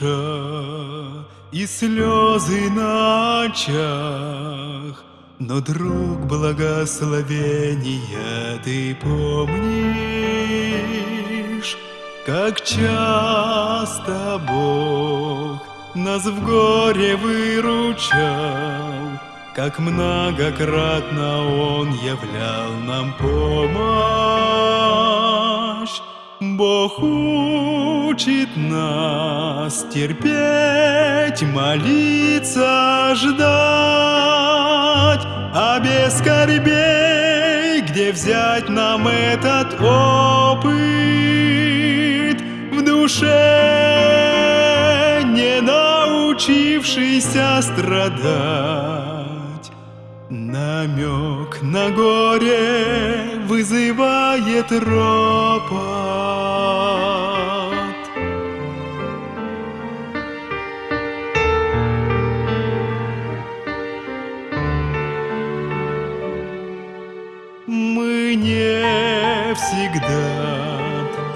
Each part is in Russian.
душа и слезы на очах, но, друг благословения, ты помнишь, как часто Бог нас в горе выручал, как многократно Он являл нам помощь. Бог учит нас терпеть, молиться, ждать, а без скорбей где взять нам этот опыт в душе, не научившийся страдать? Намек на горе вызывает ропот. Мы не всегда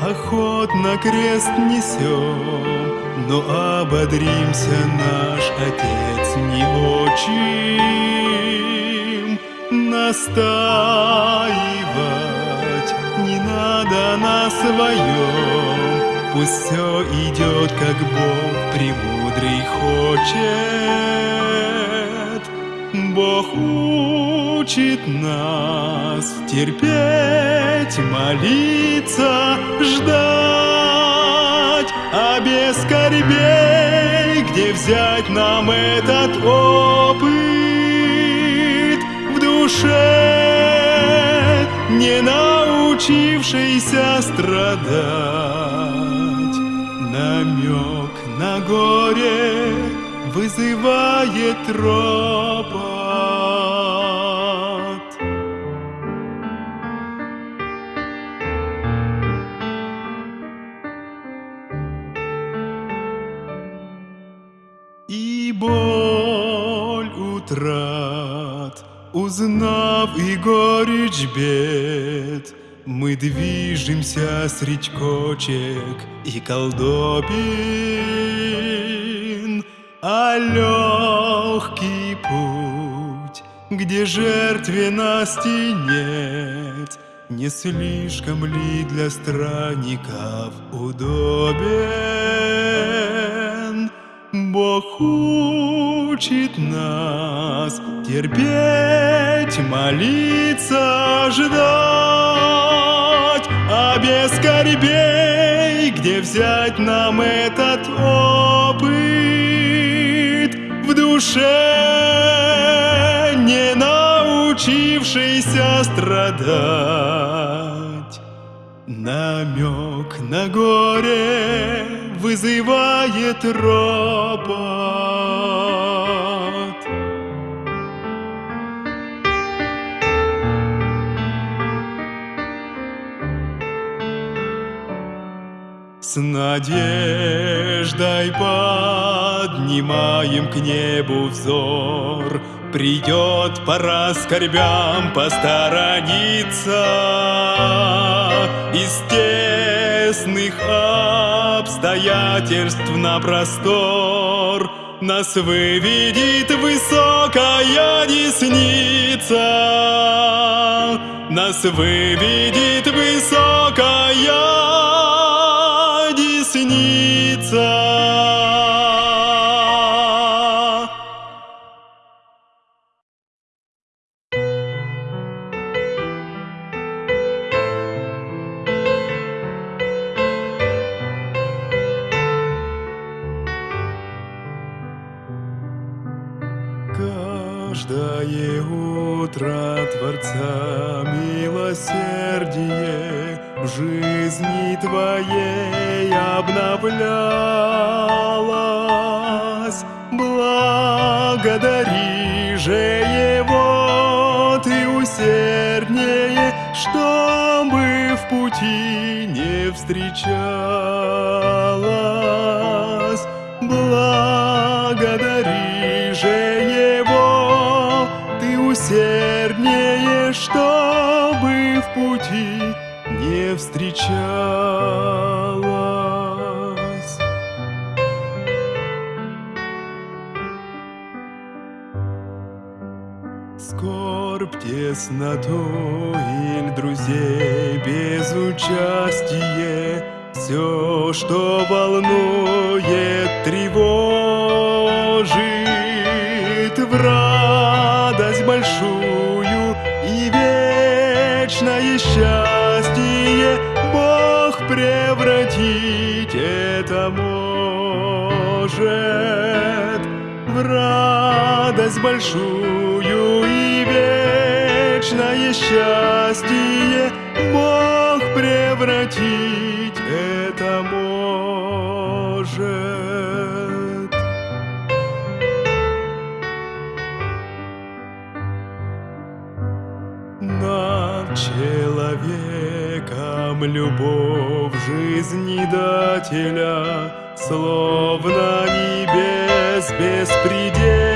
охотно крест несем, но ободримся наш Отец не очень настаивать. Не надо на своем Пусть все идет, как Бог премудрый хочет. Бог учит нас терпеть, молиться, ждать. А без скорбей где взять нам этот опыт? Душе, не научившейся страдать. Намек на горе вызывает ропот. Горечь бед, Мы движемся средь кочек и колдобин, А легкий путь, где жертвенности нет, Не слишком ли для странников удобен? Бог учит нас терпеть, молиться, ждать, а без скорбей где взять нам этот опыт в душе, не научившийся страдать. Намек на горе вызывает ропот. С надеждой поднимаем к небу взор, Придет пора скорбям посторониться Из тесных обстоятельств на простор. Нас выведет высокая десница. Нас выведет высокая десница пути не встречалось. Благодари же Его Ты усерднее, чтобы в пути скорбь, тесноту или друзей без участия, все, что волнует, тревожит. В радость большую и вечное счастье Бог превратить это может. В радость большую вечное счастье Бог превратить это может. Над человеком любовь жизни дателя, Словно небес беспредельность,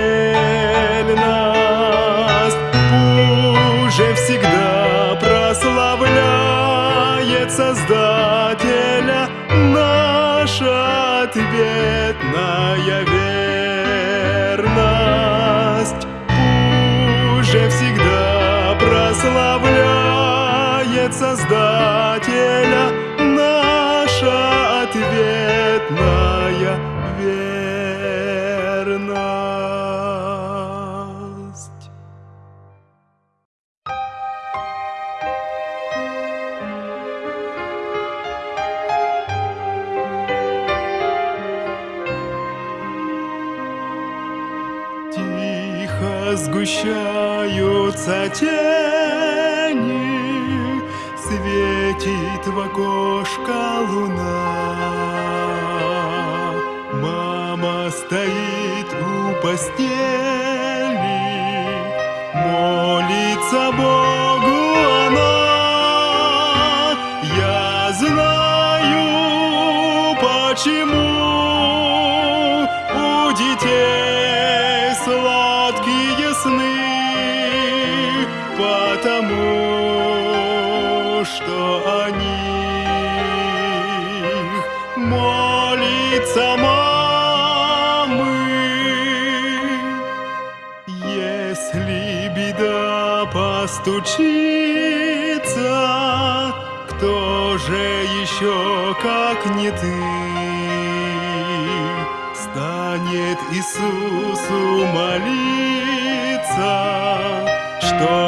почему у детей сладкие сны, потому что о них молится мамы. Если беда постучится, кто же еще, как не ты, Иисусу молиться, чтобы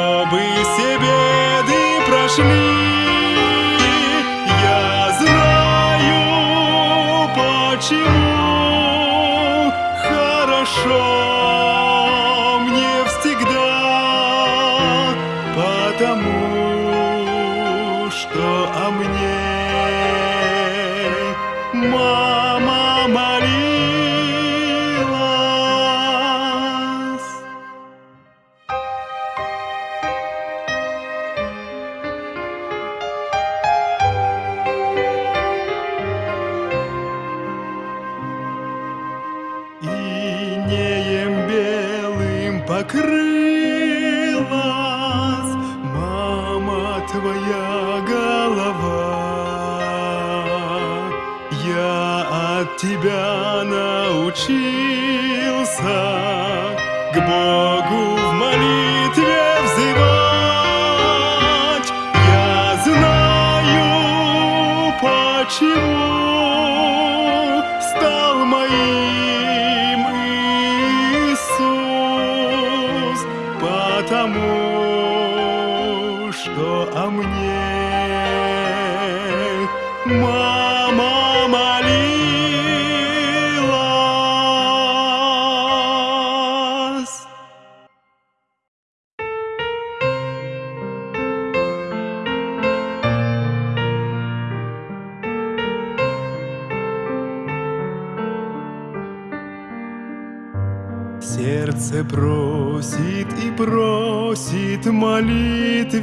Сердце просит и просит молитвенно,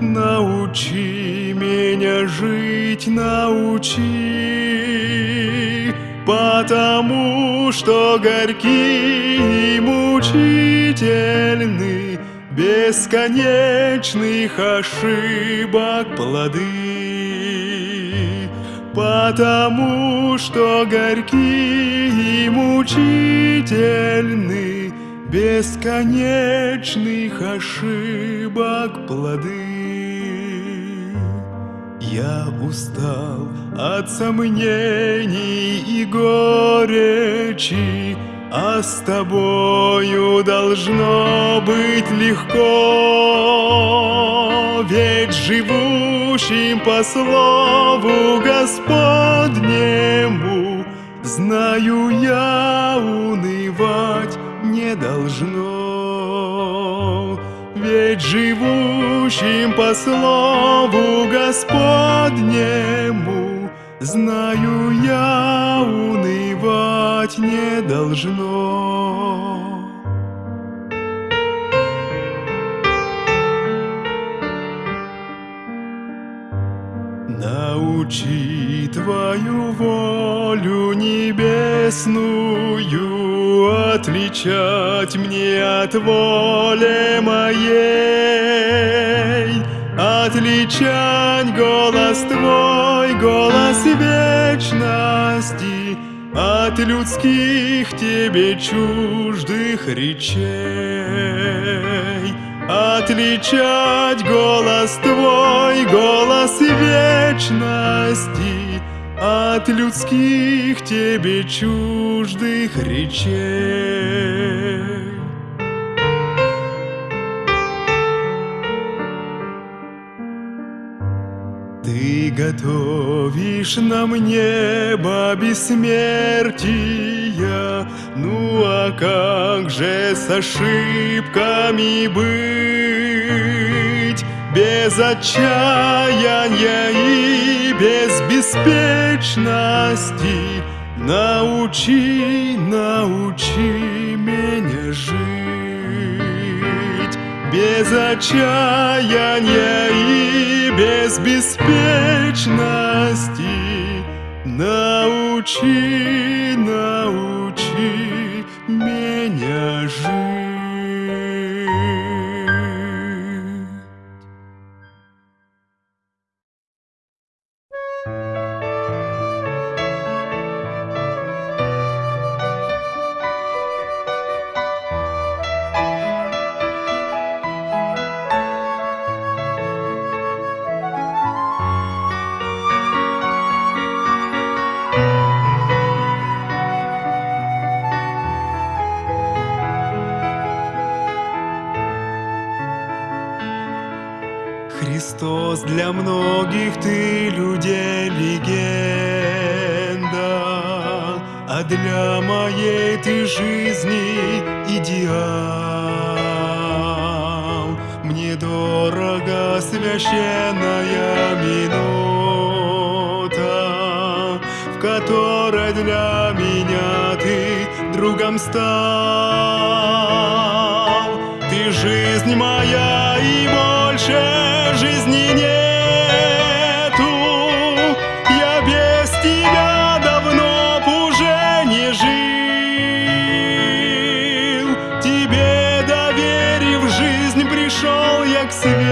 научи меня жить, научи, потому что горькие и мучительны бесконечных ошибок плоды. Потому что горькие и мучительны бесконечных ошибок плоды. Я устал от сомнений и горечи, а с тобою должно быть легко, ведь живущим по слову Господнему знаю я унывать не должно. Ведь живущим по слову Господнему знаю я унывать не должно. Научи Твою волю небесную Отличать мне от воли моей Отличать голос Твой, голос вечности От людских Тебе чуждых речей Отличать голос Твой, голос вечности От людских Тебе чуждых речей. Ты готовишь нам небо бессмертия, Ну а как же с ошибками быть? Без отчаяния и без беспечности. Научи, научи меня жить. Без отчаяния и без беспечности. Научи, научи меня жить. Другом стал. Ты жизнь моя и больше жизни нету. Я без тебя давно б уже не жил. Тебе доверив жизнь, пришел я к свету.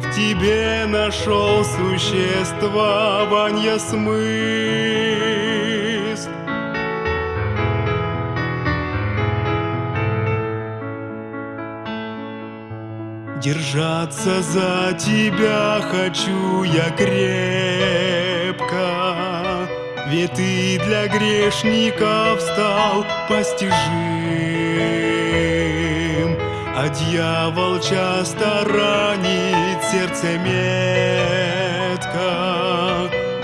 В тебе нашел существование смысл. Держаться за тебя хочу я крепко, Ведь ты для грешников стал постижим. А дьявол часто ранит сердце метко,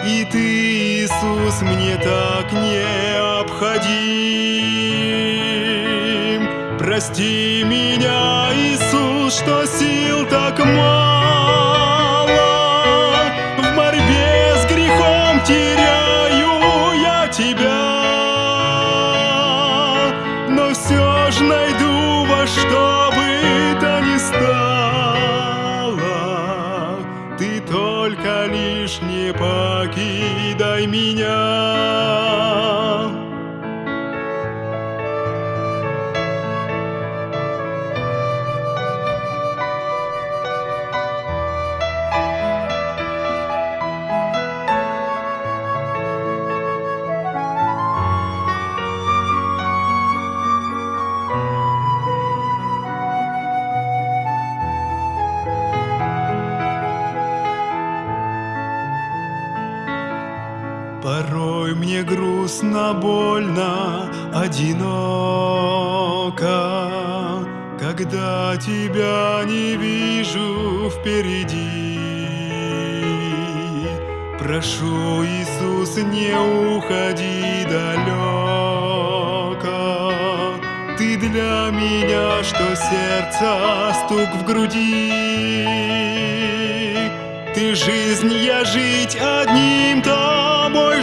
И ты, Иисус, мне так необходим. Прости меня, Иисус, что сил так мало. В борьбе с грехом теряю я тебя. Но все ж найду во что бы то ни стало. Ты только лишь не покидай меня.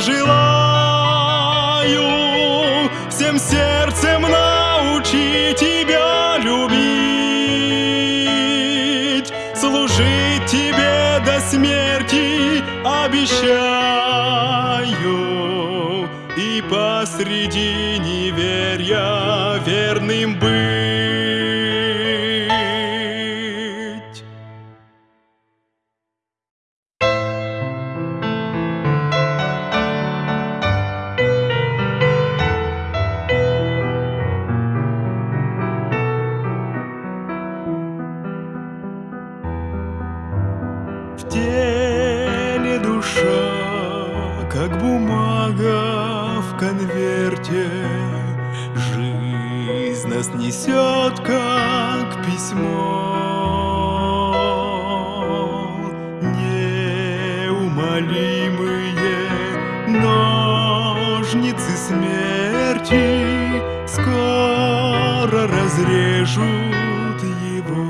Желаю, Всем сердцем научи тебя любить, Служить тебе до смерти обещаю, И посреди неверия верным быть. Скоро разрежут его.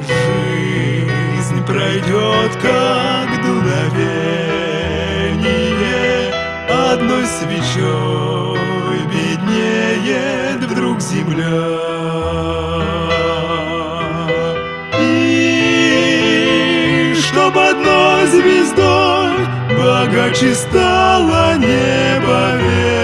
Жизнь пройдет, как дуновение, Одной свечой беднеет вдруг земля. И чтоб одной звездой богаче стала небо вера,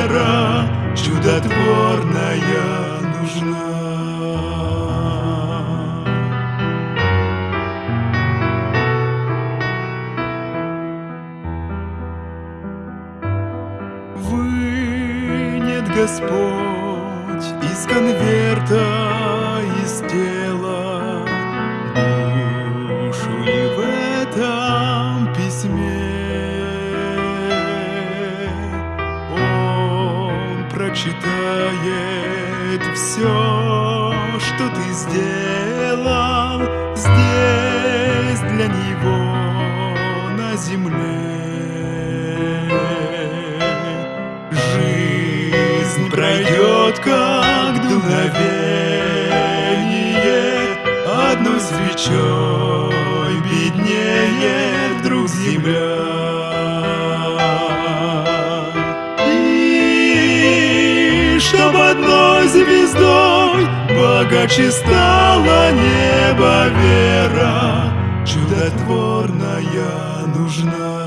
все, что ты сделал здесь для Него на земле. Жизнь пройдет, как дуновение, Одной свечой беднее вдруг земля. Богаче стала небо вера, Чудотворная нужна.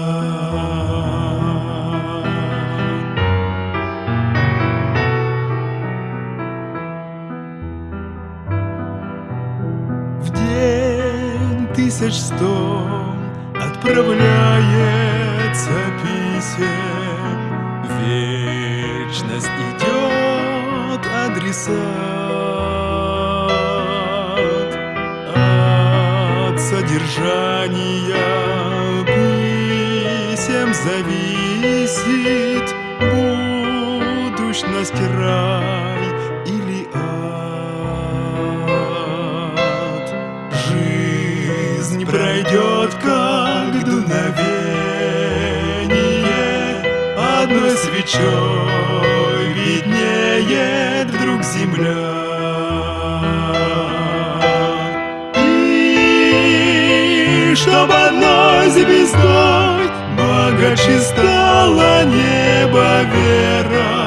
В день тысяч сто отправляется От содержания писем зависит будущность рай или ад. Жизнь пройдет, как дуновение, Одной свечой виднеет вдруг земля. Чтоб одной звездой богаче стала небо вера,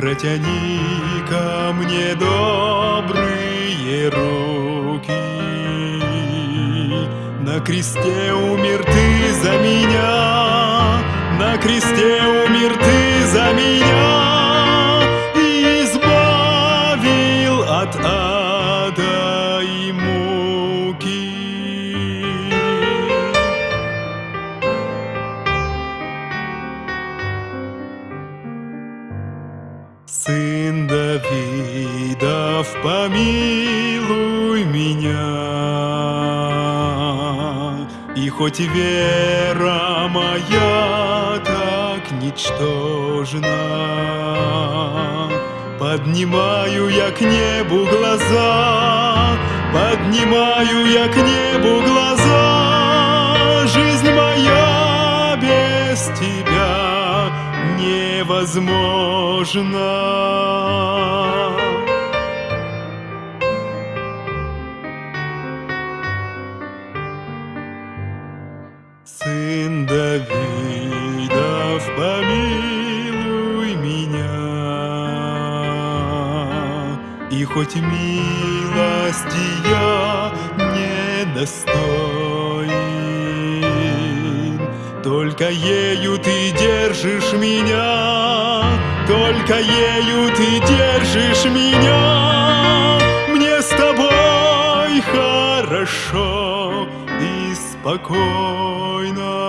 Протяни ко мне добрые руки. На кресте умер ты за меня, На кресте умер ты за меня, помилуй меня. И хоть вера моя так ничтожна, Поднимаю я к небу глаза, Поднимаю я к небу глаза, Жизнь моя без тебя невозможна. Сын Давидов, помилуй меня. И хоть милости я недостоин, Только ею ты держишь меня, Только ею ты держишь меня. Мне с тобой хорошо спокойно.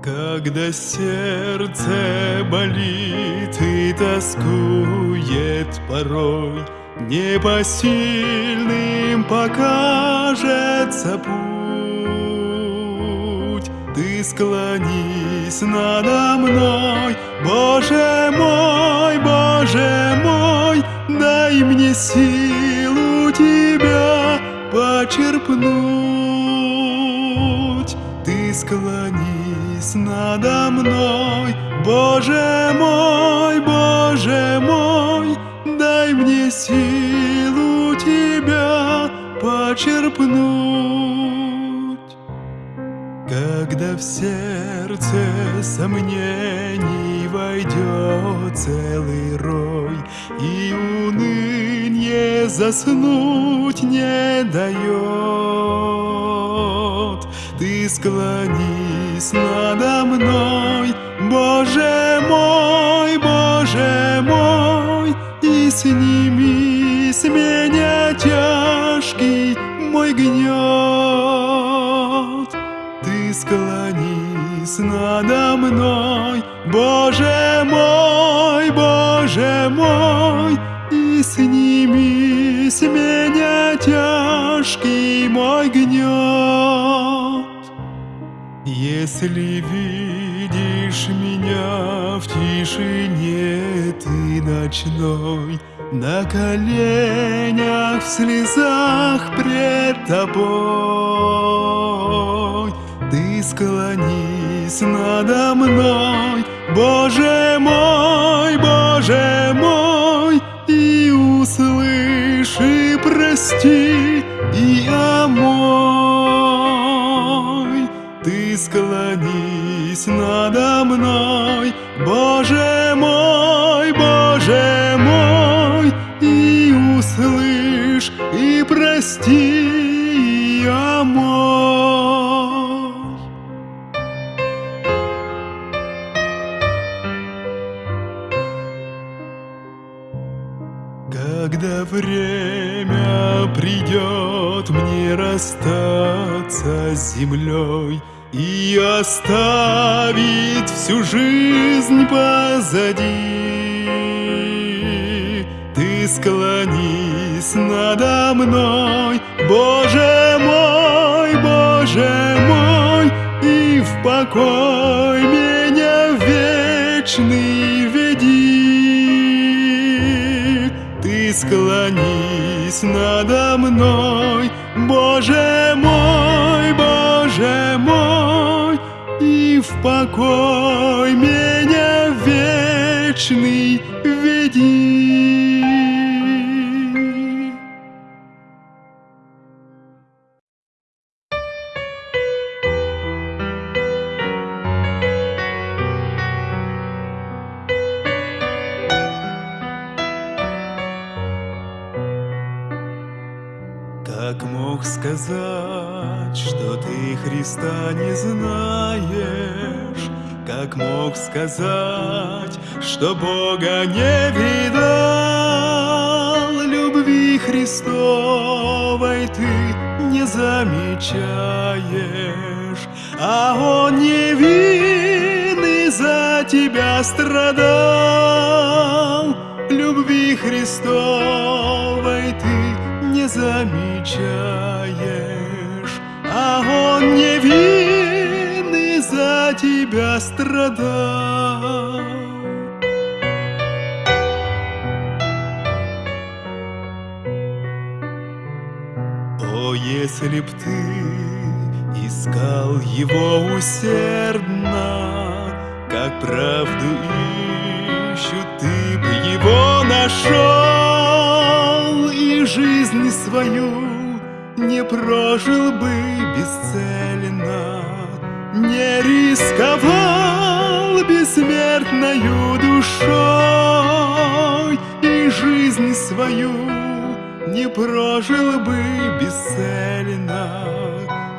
Когда сердце болит и тоскует порой, Непосильным покажется путь. Ты склонись надо мной, Боже мой, Боже мой, Дай мне силу Тебя почерпнуть. Ты склонись надо мной, Боже мой, Боже мой, дай мне силу Тебя почерпнуть. Когда в сердце сомнений войдет целый рой, И уныние заснуть не дает, Ты склонись надо мной, Боже мой, Боже мой, И сними с меня тяжкий мой гнет. Ты склонись надо мной, Боже мой, Боже мой, И сними с меня тяжкий мой гнет. Если видишь меня в тишине ты ночной, На коленях в слезах пред тобой, Ты склонись надо мной, Боже мой, Боже мой, И услышь, и прости, и омой. Склонись надо мной, Боже мой, Боже мой, И услышь, и прости, и омой. Когда время придет мне расстаться с землей И оставить всю жизнь позади, Ты склонись надо мной, Боже мой, Боже мой, И в покой меня вечный веди. Ты склонись надо мной, Боже мой, Боже мой, И в покой меня вечный веди. Как мог сказать, что ты Христа не знаешь? Как мог сказать, что Бога не видал? Любви Христовой ты не замечаешь, А Он невинный за тебя страдал. Любви Христовой ты не замечаешь, Он невинный за тебя страдал. О, если б ты искал его усердно, Как правду ищут, ты б его нашел, И жизнь свою не прожил бы бесцельно, Не рисковал бессмертною душой, И жизнь свою не прожил бы бесцельно,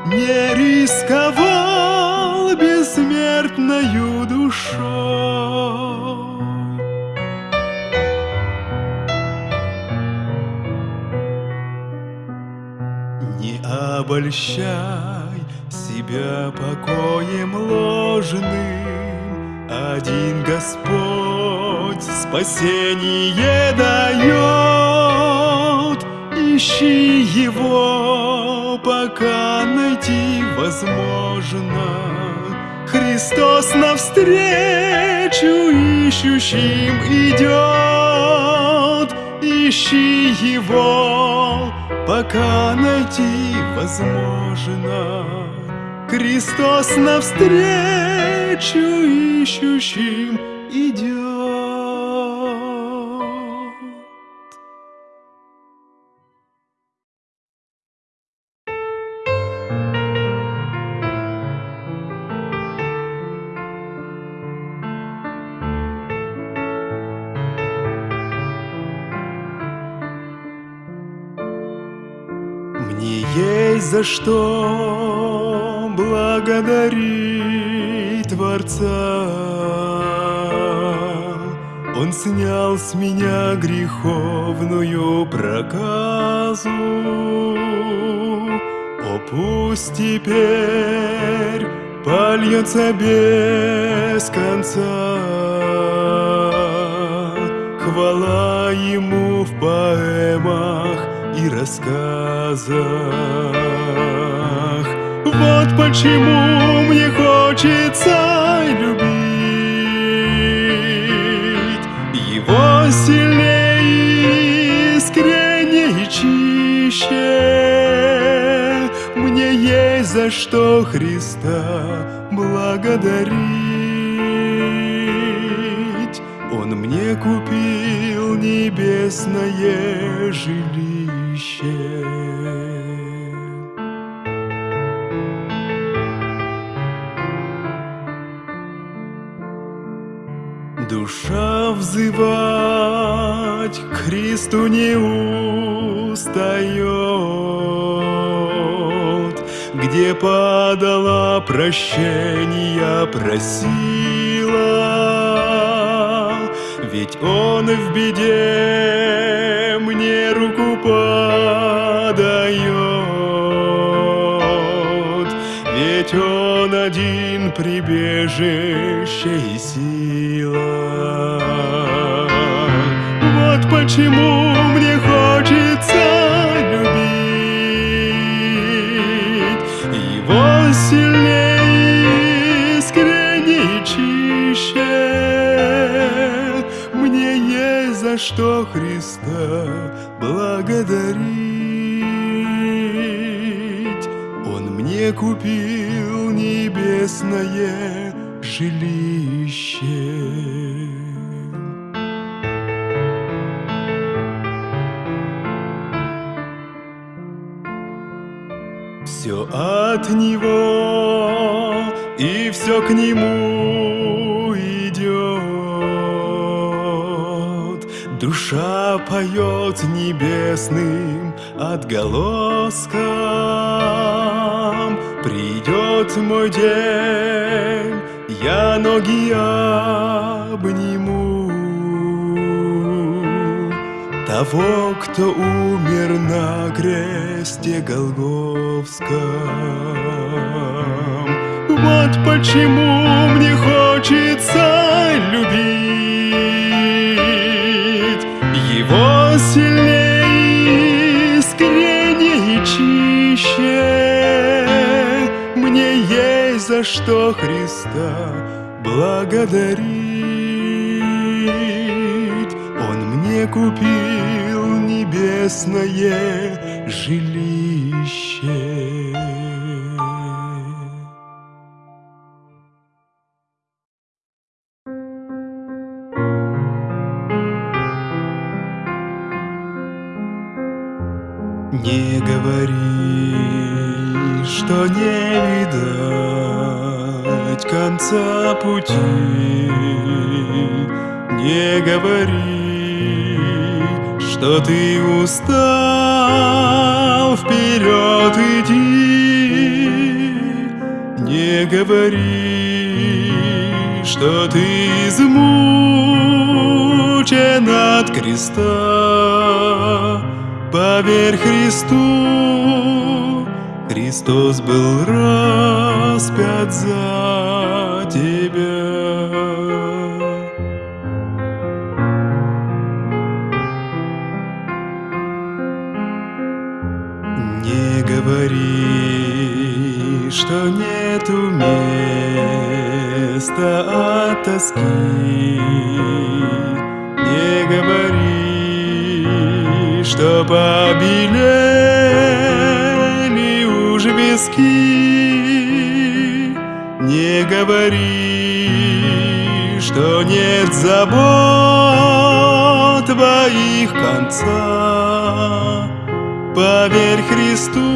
Не рисковал бессмертною душой. Обольщай себя покоем ложным, Один Господь спасение дает. Ищи Его, пока найти возможно. Христос навстречу ищущим идет. Ищи Его, пока найти возможно. Христос навстречу ищущим идет. За что благодарить Творца. Он снял с меня греховную проказу. О, пусть теперь польется без конца. Хвала ему в поэмах и рассказах. Вот почему мне хочется любить его сильнее, искреннее и чище. Мне есть за что Христа благодарить. Он мне купил небесное жилище. Взывать к Христу не устает, Где падала прощения просила, Ведь Он в беде мне руку подает, Ведь Он один прибежище и сила. Почему мне хочется любить Его сильнее, искренне чище. Мне есть за что Христа благодарить. Он мне купил небесное жилище. К нему идет. Душа поет небесным отголоском. Придет мой день, я ноги обниму того, кто умер на кресте Голговском. Вот почему мне хочется любить. Его сильнее, искреннее и чище. Мне есть за что Христа благодарить. Он мне купил небесное жилище видать конца пути. Не говори, что ты устал, вперед иди. Не говори, что ты измучен от креста. Поверь Христу, Христос был распят за тебя. Не говори, что нету места от тоски. Не говори, что побелели уж Не говори, что нет забот твоих конца. Поверь Христу,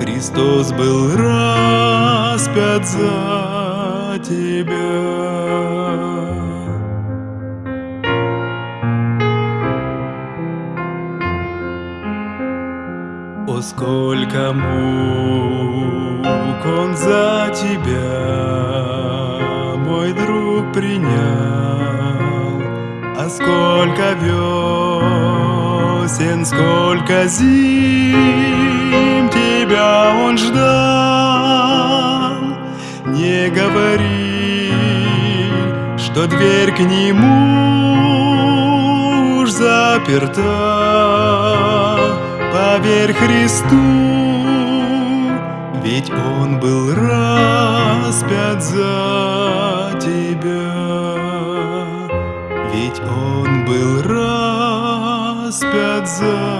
Христос был распят за тебя. Сколько мук он за тебя, мой друг, принял, а сколько весен, сколько зим тебя он ждал. Не говори, что дверь к нему уж заперта. Поверь Христу, ведь Он был распят за тебя. Ведь Он был распят за